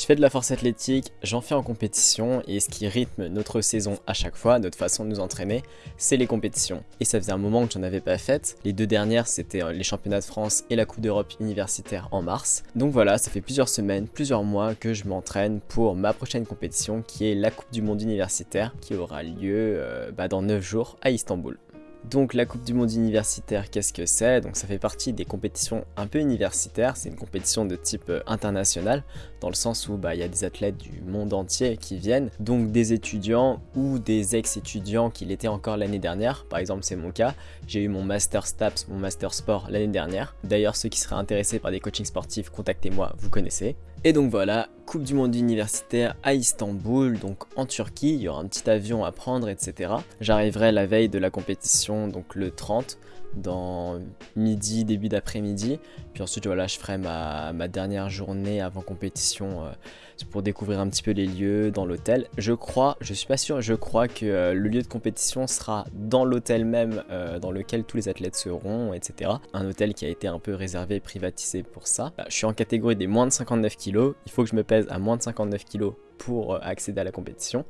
Je fais de la force athlétique, j'en fais en compétition et ce qui rythme notre saison à chaque fois, notre façon de nous entraîner, c'est les compétitions. Et ça faisait un moment que j'en avais pas fait. Les deux dernières, c'était euh, les championnats de France et la Coupe d'Europe universitaire en mars. Donc voilà, ça fait plusieurs semaines, plusieurs mois que je m'entraîne pour ma prochaine compétition qui est la Coupe du Monde universitaire qui aura lieu euh, bah, dans 9 jours à Istanbul. Donc la Coupe du Monde universitaire, qu'est-ce que c'est? Donc ça fait partie des compétitions un peu universitaires, c'est une compétition de type euh, international, dans le sens où bah, il y a des athlètes du monde entier qui viennent, donc des étudiants ou des ex-étudiants qui l'étaient encore l'année dernière, par exemple c'est mon cas, j'ai eu mon Master STAPS, mon Master Sport l'année dernière, d'ailleurs ceux qui seraient intéressés par des coachings sportifs, contactez-moi, vous connaissez. Et donc voilà, Coupe du Monde universitaire à Istanbul, donc en Turquie, il y aura un petit avion à prendre, etc. J'arriverai la veille de la compétition, donc le 30, dans midi, début d'après-midi. Puis ensuite, voilà, je ferai ma, dernière journée avant compétition euh, pour découvrir un petit peu les lieux dans l'hôtel. Je crois, je suis pas sûr, je crois que euh, le lieu de compétition sera dans l'hôtel même euh, dans lequel tous les athlètes seront, etc. Un hôtel qui a été un peu réservé et privatisé pour ça. je suis en catégorie des moins de 59 kg. Il faut que je me pèse à moins de 59 kg pour euh, accéder à la compétition.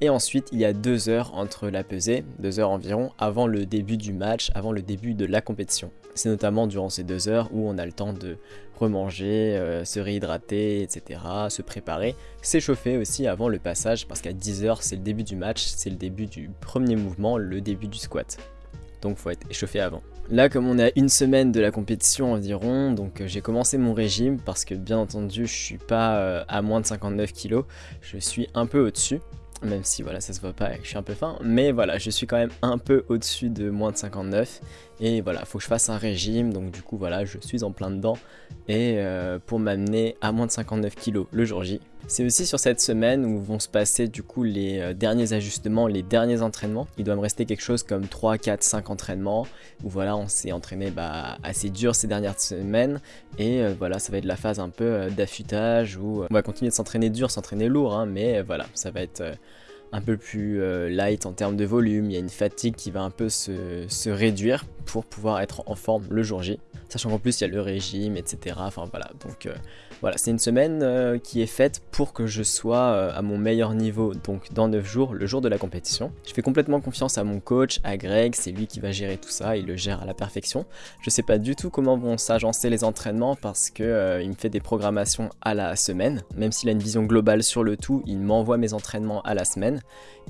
Et ensuite, il y a deux heures entre la pesée, deux heures environ, avant le début du match, avant le début de la compétition. C'est notamment durant ces deux heures où on a le temps de remanger, euh, se réhydrater, etc., se préparer, s'échauffer aussi avant le passage, parce qu'à 10 heures, c'est le début du match, c'est le début du premier mouvement, le début du squat. Donc faut être échauffé avant. Là, comme on est à une semaine de la compétition environ, donc euh, j'ai commencé mon régime parce que bien entendu, je suis pas euh, à moins de 59 kg, je suis un peu au-dessus même si voilà ça se voit pas je suis un peu fin. Mais voilà je suis quand même un peu au dessus de moins de 59 et voilà faut que je fasse un régime. Donc du coup voilà je suis en plein dedans. Et euh, pour m'amener à moins de 59 kg le jour J. C'est aussi sur cette semaine où vont se passer du coup les euh, derniers ajustements, les derniers entraînements. Il doit me rester quelque chose comme 3, 4, 5 entraînements où voilà on s'est entraîné bah, assez dur ces dernières semaines. Et euh, voilà ça va être la phase un peu d'affûtage où on va continuer de s'entraîner dur, s'entraîner lourd hein, mais voilà ça va être un peu plus euh, light en termes de volume, il y a une fatigue qui va un peu se, réduire pour pouvoir être en forme le jour J. Sachant qu'en plus il y a le régime, etc. Enfin voilà, donc euh, voilà, c'est une semaine euh, qui est faite pour que je sois à mon meilleur niveau, donc dans 9 jours, le jour de la compétition. Je fais complètement confiance à mon coach, à Greg, c'est lui qui va gérer tout ça, il le gère à la perfection. Je sais pas du tout comment vont s'agencer les entraînements parce que il me fait des programmations à la semaine. Même s'il a une vision globale sur le tout, il m'envoie mes entraînements à la semaine.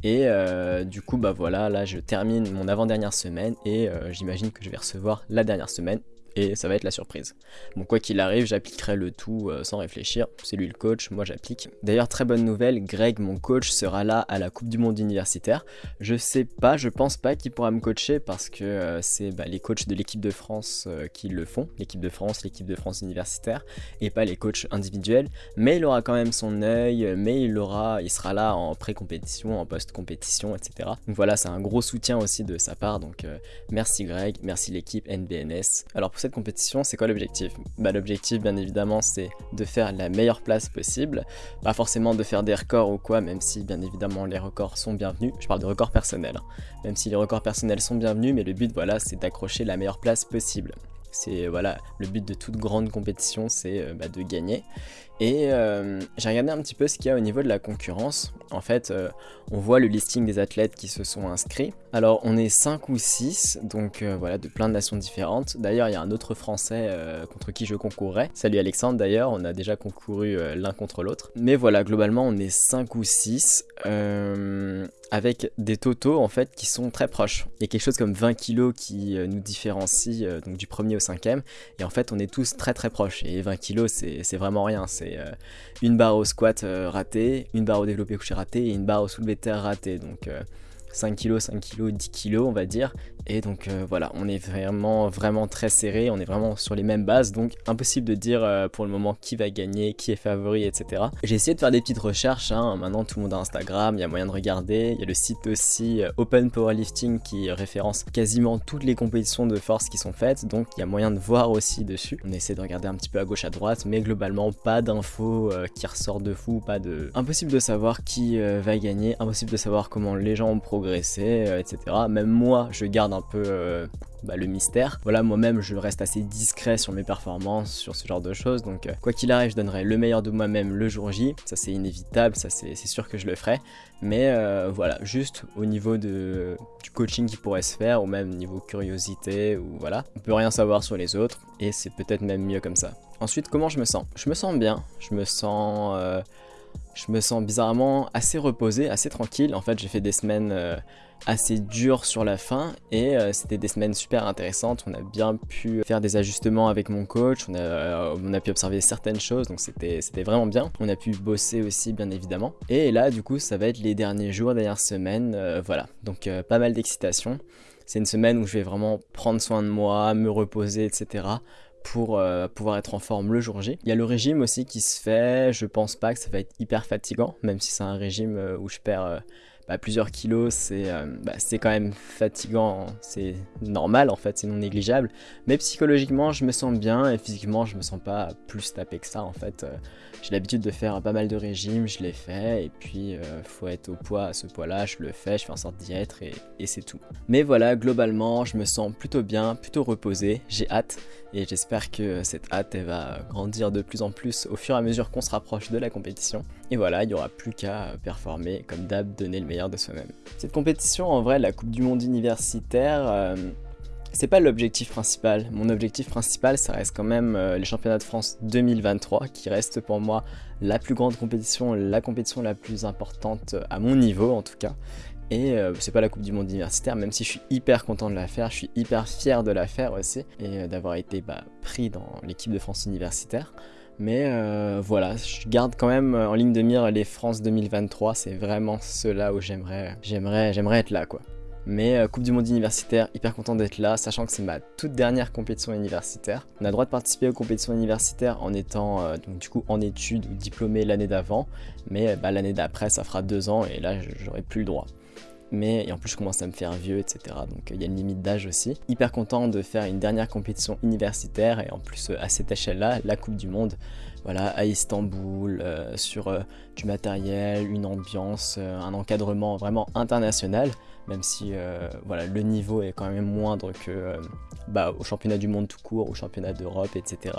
Et euh, du coup, bah voilà, là je termine mon avant-dernière semaine et euh, j'imagine que je vais recevoir la dernière semaine et ça va être la surprise. Bon, quoi qu'il arrive, j'appliquerai le tout euh, sans réfléchir. C'est lui le coach, moi j'applique. D'ailleurs, très bonne nouvelle, Greg, mon coach, sera là à la Coupe du Monde universitaire. Je sais pas, je pense pas qu'il pourra me coacher parce que euh, c'est bah, les coachs de l'équipe de France euh, qui le font, l'équipe de France, l'équipe de France universitaire, et pas les coachs individuels. Mais il aura quand même son œil, mais il aura, il sera là en pré-compétition, en post-compétition, etc. Donc voilà, c'est un gros soutien aussi de sa part. Donc merci Greg, merci l'équipe NBNS. Alors cette compétition, c'est quoi l'objectif? Bah, L'objectif, bien évidemment, c'est de faire la meilleure place possible. Pas forcément de faire des records ou quoi, même si, bien évidemment, les records sont bienvenus. Je parle de records personnels. Hein. Même si les records personnels sont bienvenus, mais le but, voilà, c'est d'accrocher la meilleure place possible. C'est voilà, le but de toute grande compétition, c'est euh, bah, de gagner. Et euh, j'ai regardé un petit peu ce qu'il y a au niveau de la concurrence. En fait, euh, on voit le listing des athlètes qui se sont inscrits. Alors, on est 5 ou 6, donc voilà, de plein de nations différentes. D'ailleurs, il y a un autre Français contre qui je concourrais. Salut Alexandre, d'ailleurs, on a déjà concouru l'un contre l'autre. Mais voilà, globalement, on est 5 ou 6 avec des totaux en fait qui sont très proches. Il y a quelque chose comme 20 kg qui nous différencie donc du premier au cinquième. Et en fait on est tous très très proches. Et 20 kg c'est vraiment rien, c'est euh, une barre au squat euh, ratée, une barre au développé couché raté et une barre au soulevé terre ratée. Donc 5 kg, 5 kg, 10 kg on va dire et donc euh, voilà, on est vraiment vraiment très serré, on est vraiment sur les mêmes bases, donc impossible de dire euh, pour le moment qui va gagner, qui est favori, etc. J'ai essayé de faire des petites recherches, hein. maintenant tout le monde a Instagram, il y a moyen de regarder, il y a le site aussi euh, Open Powerlifting qui référence quasiment toutes les compétitions de force qui sont faites, donc il y a moyen de voir aussi dessus. On essaie de regarder un petit peu à gauche à droite, mais globalement pas d'infos qui ressortent de fou, pas de... Impossible de savoir qui va gagner, impossible de savoir comment les gens ont progressé progresser, etc. Même moi, je garde un peu bah, le mystère. Voilà, moi-même, je reste assez discret sur mes performances, sur ce genre de choses. Donc, euh, quoi qu'il arrive, je donnerai le meilleur de moi-même le jour J. Ça, c'est inévitable, ça, c'est sûr que je le ferai. Mais euh, voilà, juste au niveau du coaching qui pourrait se faire, ou même niveau curiosité, ou voilà, on peut rien savoir sur les autres, et c'est peut-être même mieux comme ça. Ensuite, comment je me sens? Je me sens bien, je me sens... Je me sens bizarrement assez reposé, assez tranquille. En fait, j'ai fait des semaines euh, assez dures sur la fin et euh, c'était des semaines super intéressantes. On a bien pu faire des ajustements avec mon coach, on a, euh, on a pu observer certaines choses, donc c'était vraiment bien. On a pu bosser aussi, bien évidemment. Et là, du coup, ça va être les derniers jours, dernières semaines, voilà. Donc pas mal d'excitation. C'est une semaine où je vais vraiment prendre soin de moi, me reposer, etc pour euh, pouvoir être en forme le jour J. Il y a le régime aussi qui se fait, je pense pas que ça va être hyper fatigant, même si c'est un régime euh, où je perds euh, bah, plusieurs kilos, bah, c'est quand même fatigant, c'est normal en fait, c'est non négligeable. Mais psychologiquement, je me sens bien et physiquement, je me sens pas plus tapé que ça en fait. J'ai l'habitude de faire pas mal de régimes, je l'ai fait, et puis faut être au poids à ce poids-là, je le fais, je fais en sorte d'y être et, et c'est tout. Mais voilà, globalement, je me sens plutôt bien, plutôt reposé, j'ai hâte, et j'espère que cette hâte elle va grandir de plus en plus au fur et à mesure qu'on se rapproche de la compétition. Et voilà, il n'y aura plus qu'à performer, comme d'hab, donner le meilleur de soi-même. Cette compétition, en vrai, la Coupe du Monde universitaire, euh, c'est pas l'objectif principal. Mon objectif principal, ça reste quand même euh, les championnats de France 2023, qui reste pour moi la plus grande compétition, la compétition la plus importante à mon niveau en tout cas. Et euh, c'est pas la Coupe du Monde universitaire, même si je suis hyper content de la faire, je suis hyper fier de la faire aussi, et euh, d'avoir été bah, pris dans l'équipe de France universitaire. Mais euh, voilà, je garde quand même en ligne de mire les France 2023, c'est vraiment ceux-là où j'aimerais, j'aimerais, j'aimerais être là quoi. Mais Coupe du Monde universitaire, hyper content d'être là, sachant que c'est ma toute dernière compétition universitaire. On a le droit de participer aux compétitions universitaires en étant donc du coup en études ou diplômé l'année d'avant, mais bah, l'année d'après ça fera deux ans et là j'aurai plus le droit mais en plus je commence à me faire vieux, etc. Donc il y a une limite d'âge aussi. Hyper content de faire une dernière compétition universitaire et en plus à cette échelle-là, la Coupe du Monde, voilà, à Istanbul, euh, sur euh, du matériel, une ambiance, euh, un encadrement vraiment international, même si voilà, le niveau est quand même moindre que bah, au championnat du monde tout court, au championnat d'Europe, etc.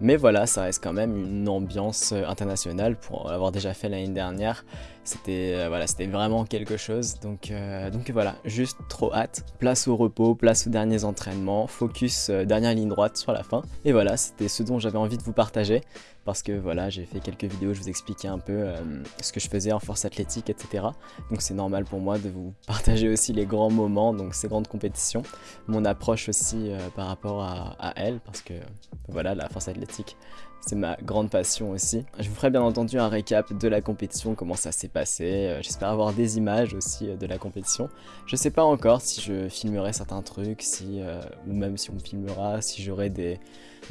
Mais voilà, ça reste quand même une ambiance internationale pour l'avoir déjà fait l'année dernière. C'était voilà, vraiment quelque chose. Donc, donc voilà, juste trop hâte. Place au repos, place aux derniers entraînements, focus dernière ligne droite sur la fin. Et voilà, c'était ce dont j'avais envie de vous partager parce que voilà, j'ai fait quelques vidéos, je vous expliquais un peu euh, ce que je faisais en force athlétique, etc. Donc c'est normal pour moi de vous partager aussi les grands moments, donc ces grandes compétitions, mon approche aussi euh, par rapport à, à elle, parce que voilà, la force athlétique, c'est ma grande passion aussi. Je vous ferai bien entendu un récap de la compétition, comment ça s'est passé. Euh, j'espère avoir des images aussi de la compétition. Je sais pas encore si je filmerai certains trucs, si, ou même si on filmera, si j'aurai des,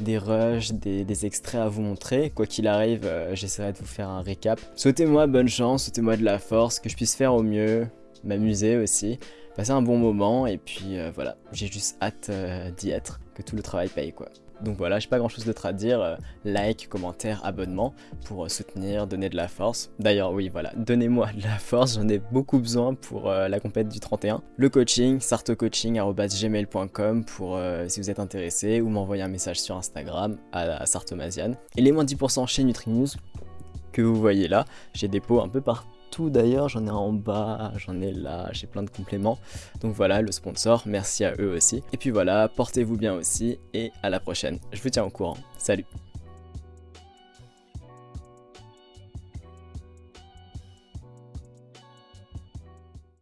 des rushs, des, extraits à vous montrer. Quoi qu'il arrive, euh, j'essaierai de vous faire un récap. Souhaitez-moi bonne chance, souhaitez-moi de la force, que je puisse faire au mieux, m'amuser aussi, passer un bon moment, et puis euh, voilà, j'ai juste hâte euh, d'y être, que tout le travail paye quoi. Donc voilà, j'ai pas grand chose d'autre à dire, euh, like, commentaire, abonnement pour euh, soutenir, donner de la force. D'ailleurs oui voilà, donnez-moi de la force, j'en ai beaucoup besoin pour euh, la compète du 31. Le coaching, sartocoaching.gmail.com pour si vous êtes intéressé ou m'envoyer un message sur Instagram à, Sartomazian. Et les moins 10% chez NutriNews que vous voyez là, j'ai des pots un peu partout d'ailleurs, j'en ai en bas, j'en ai là, j'ai plein de compléments. Donc voilà, le sponsor, merci à eux aussi. Et puis voilà, portez-vous bien aussi et à la prochaine. Je vous tiens au courant. Salut